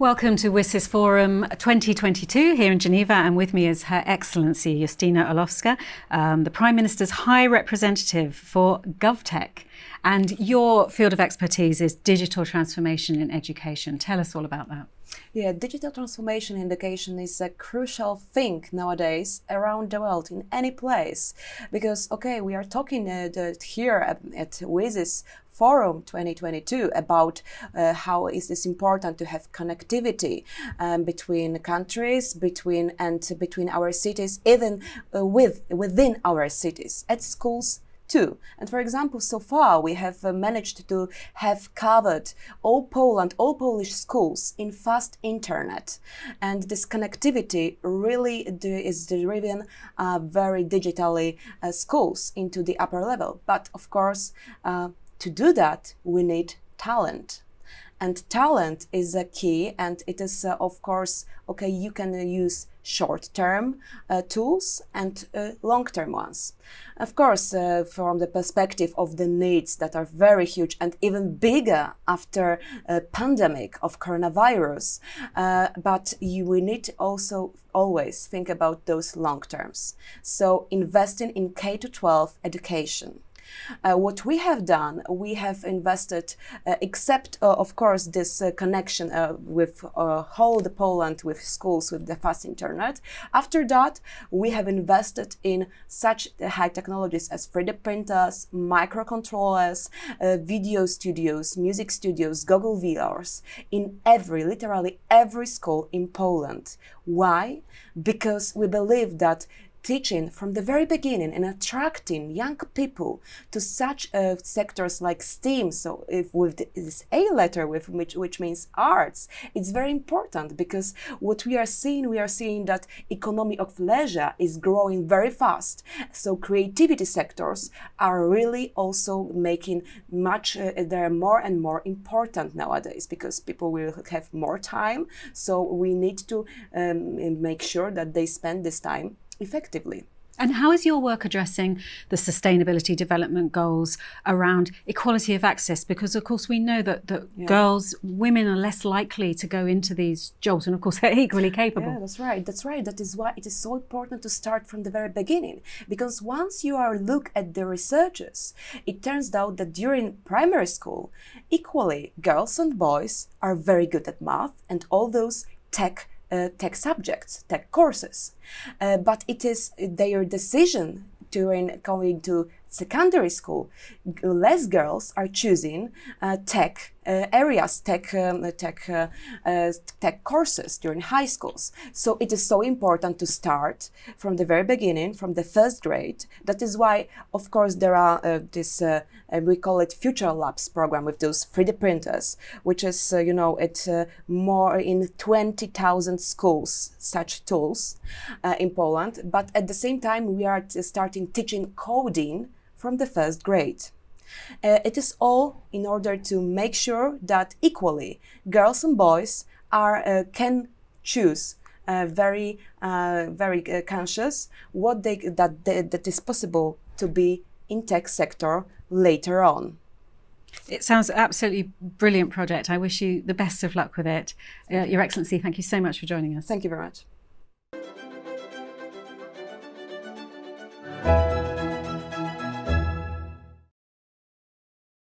Welcome to WSIS Forum 2022 here in Geneva and with me is Her Excellency Justyna Orlowska, um, the Prime Minister's High Representative for GovTech. And your field of expertise is digital transformation in education. Tell us all about that. Yeah, digital transformation in education is a crucial thing nowadays around the world, in any place. Because, okay, we are talking uh, here at, at WSIS Forum 2022 about uh, how is this important to have connectivity um, between countries, between and between our cities, even uh, with within our cities, at schools, too. And for example, so far we have uh, managed to have covered all Poland, all Polish schools in fast internet. And this connectivity really is driven uh, very digitally uh, schools into the upper level. But of course, uh, to do that, we need talent. And talent is a key, and it is, uh, of course, okay, you can use short-term uh, tools and uh, long-term ones. Of course, uh, from the perspective of the needs that are very huge and even bigger after a pandemic of coronavirus, uh, but you, we need also always think about those long terms. So investing in K-12 education uh, what we have done, we have invested, uh, except uh, of course this uh, connection uh, with whole the Poland with schools with the fast internet. After that, we have invested in such high technologies as 3D printers, microcontrollers, video studios, music studios, Google VRs in every, literally every school in Poland. Why? Because we believe that teaching from the very beginning and attracting young people to such uh, sectors like STEAM. So if with this A letter, with which, which means arts, it's very important because what we are seeing, we are seeing that economy of leisure is growing very fast. So creativity sectors are really also making much, uh, they're more and more important nowadays because people will have more time. So we need to um, make sure that they spend this time effectively. And how is your work addressing the sustainability development goals around equality of access? Because of course we know that, that yeah. girls, women are less likely to go into these jobs and of course they're equally capable. Yeah, that's right. That's right. That is why it is so important to start from the very beginning. Because once you are look at the researches, it turns out that during primary school, equally girls and boys are very good at math and all those tech tech subjects, tech courses. Uh, but it is their decision during going to secondary school, less girls are choosing uh, tech uh, areas, tech, um, tech, uh, uh, tech courses during high schools. So it is so important to start from the very beginning, from the first grade. That is why, of course, there are uh, this, uh, we call it Future Labs program with those 3D printers, which is, you know, it's more in 20,000 schools, such tools in Poland. But at the same time, we are starting teaching coding from the first grade. Uh, it is all in order to make sure that equally girls and boys are uh, can choose uh, very uh, very uh, conscious what they that they, that is possible to be in tech sector later on. It sounds absolutely brilliant project. I wish you the best of luck with it. Uh, Your Excellency, thank you so much for joining us. Thank you very much.